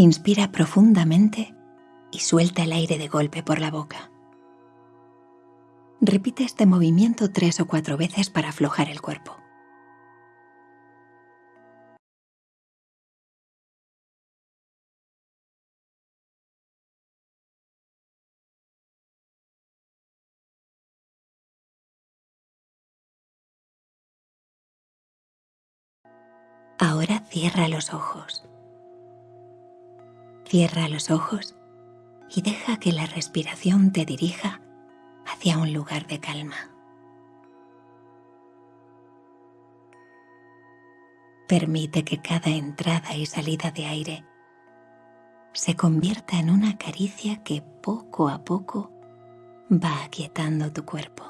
Inspira profundamente y suelta el aire de golpe por la boca. Repite este movimiento tres o cuatro veces para aflojar el cuerpo. Ahora cierra los ojos. Cierra los ojos y deja que la respiración te dirija hacia un lugar de calma. Permite que cada entrada y salida de aire se convierta en una caricia que poco a poco va aquietando tu cuerpo.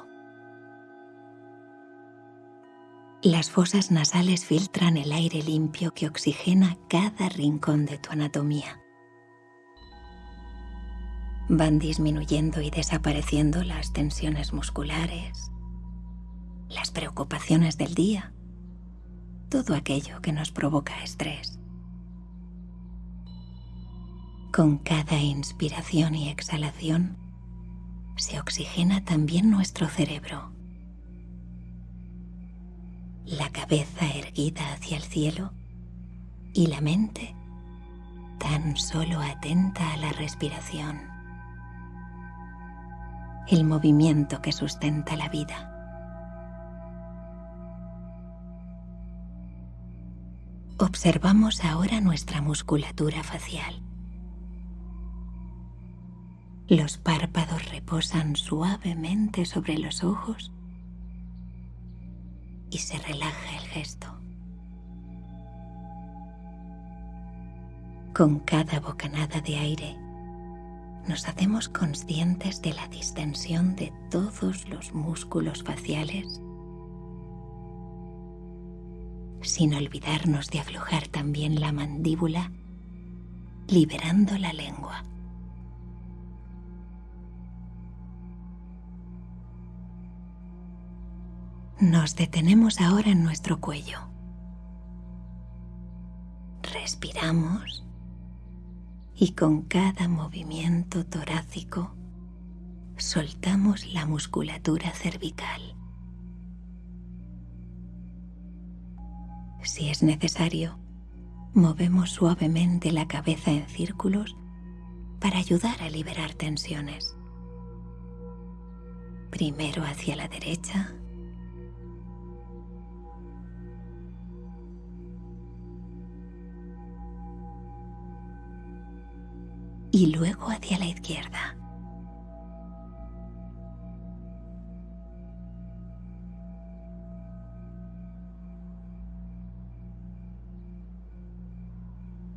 Las fosas nasales filtran el aire limpio que oxigena cada rincón de tu anatomía. Van disminuyendo y desapareciendo las tensiones musculares, las preocupaciones del día, todo aquello que nos provoca estrés. Con cada inspiración y exhalación se oxigena también nuestro cerebro la cabeza erguida hacia el cielo y la mente tan solo atenta a la respiración, el movimiento que sustenta la vida. Observamos ahora nuestra musculatura facial. Los párpados reposan suavemente sobre los ojos y se relaja el gesto. Con cada bocanada de aire, nos hacemos conscientes de la distensión de todos los músculos faciales, sin olvidarnos de aflojar también la mandíbula, liberando la lengua. Nos detenemos ahora en nuestro cuello. Respiramos y con cada movimiento torácico soltamos la musculatura cervical. Si es necesario, movemos suavemente la cabeza en círculos para ayudar a liberar tensiones. Primero hacia la derecha y luego hacia la izquierda.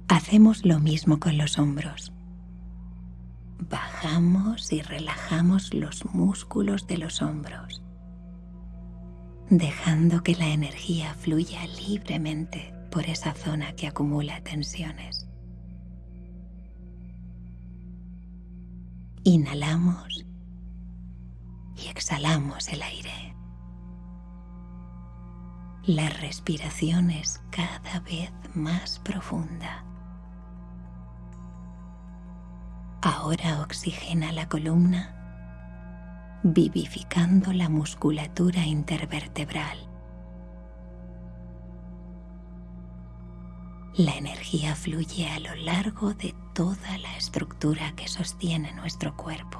Hacemos lo mismo con los hombros. Bajamos y relajamos los músculos de los hombros, dejando que la energía fluya libremente por esa zona que acumula tensiones. Inhalamos y exhalamos el aire. La respiración es cada vez más profunda. Ahora oxigena la columna, vivificando la musculatura intervertebral. La energía fluye a lo largo de toda la estructura que sostiene nuestro cuerpo.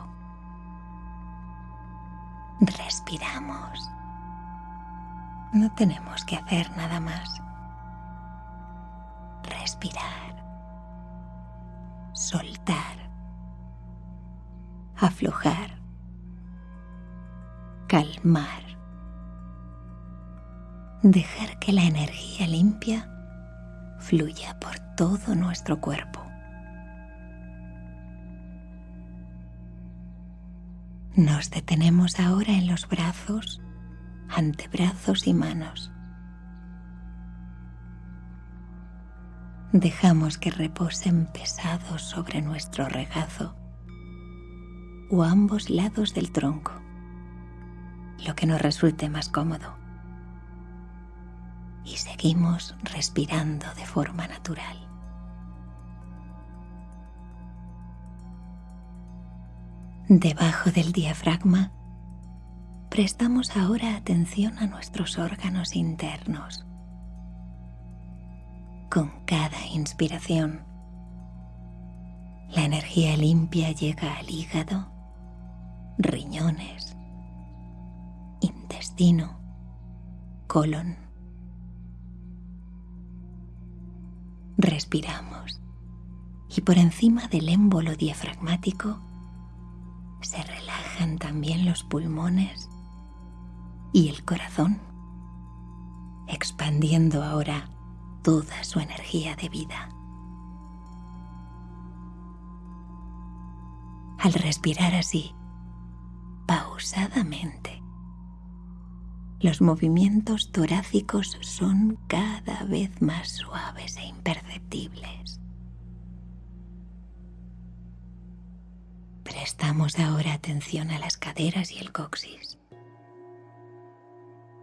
Respiramos. No tenemos que hacer nada más. Respirar. Soltar. Aflojar. Calmar. Dejar que la energía limpia fluya por todo nuestro cuerpo. Nos detenemos ahora en los brazos, antebrazos y manos. Dejamos que reposen pesados sobre nuestro regazo o ambos lados del tronco, lo que nos resulte más cómodo y seguimos respirando de forma natural. Debajo del diafragma, prestamos ahora atención a nuestros órganos internos. Con cada inspiración, la energía limpia llega al hígado, riñones, intestino, colon, Respiramos y por encima del émbolo diafragmático se relajan también los pulmones y el corazón, expandiendo ahora toda su energía de vida. Al respirar así, pausadamente, los movimientos torácicos son cada vez más suaves e imperceptibles. Prestamos ahora atención a las caderas y el coxis.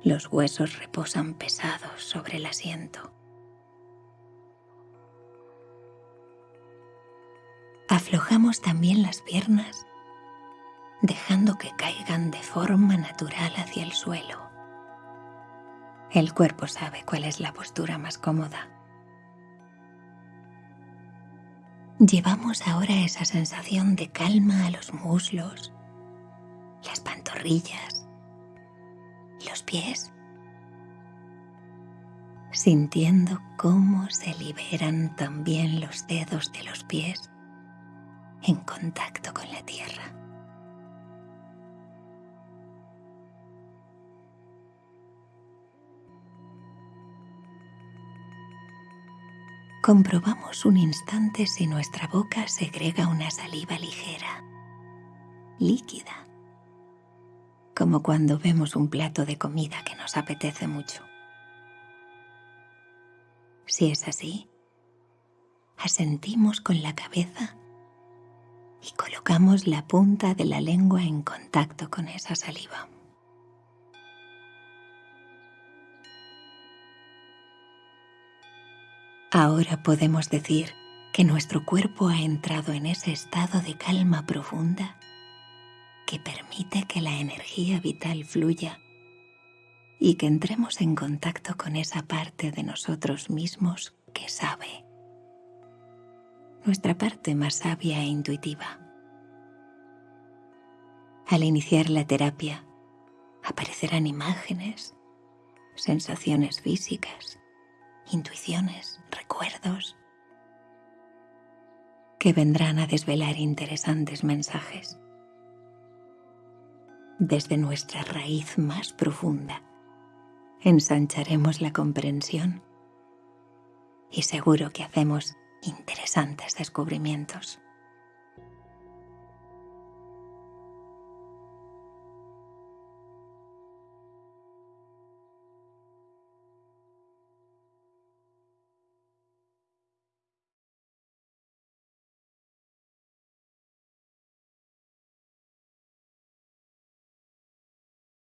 Los huesos reposan pesados sobre el asiento. Aflojamos también las piernas, dejando que caigan de forma natural hacia el suelo. El cuerpo sabe cuál es la postura más cómoda. Llevamos ahora esa sensación de calma a los muslos, las pantorrillas, los pies, sintiendo cómo se liberan también los dedos de los pies en contacto con la tierra. Comprobamos un instante si nuestra boca segrega una saliva ligera, líquida, como cuando vemos un plato de comida que nos apetece mucho. Si es así, asentimos con la cabeza y colocamos la punta de la lengua en contacto con esa saliva. Ahora podemos decir que nuestro cuerpo ha entrado en ese estado de calma profunda que permite que la energía vital fluya y que entremos en contacto con esa parte de nosotros mismos que sabe nuestra parte más sabia e intuitiva. Al iniciar la terapia, aparecerán imágenes, sensaciones físicas, intuiciones, recuerdos, que vendrán a desvelar interesantes mensajes. Desde nuestra raíz más profunda, ensancharemos la comprensión y seguro que hacemos interesantes descubrimientos.